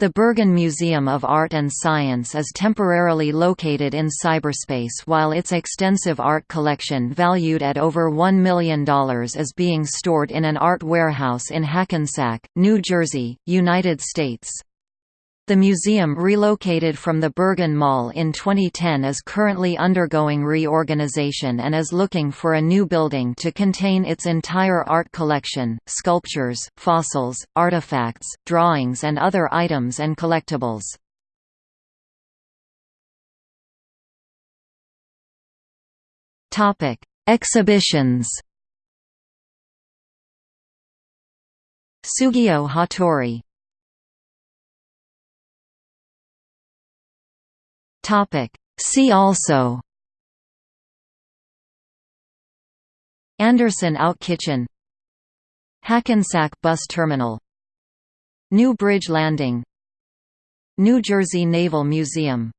The Bergen Museum of Art and Science is temporarily located in cyberspace while its extensive art collection valued at over $1 million is being stored in an art warehouse in Hackensack, New Jersey, United States. The museum relocated from the Bergen Mall in 2010 is currently undergoing reorganization and is looking for a new building to contain its entire art collection, sculptures, fossils, artifacts, drawings and other items and collectibles. Exhibitions Sugio Hattori Topic. See also. Anderson Out Kitchen Hackensack Bus Terminal. New Bridge Landing. New Jersey Naval Museum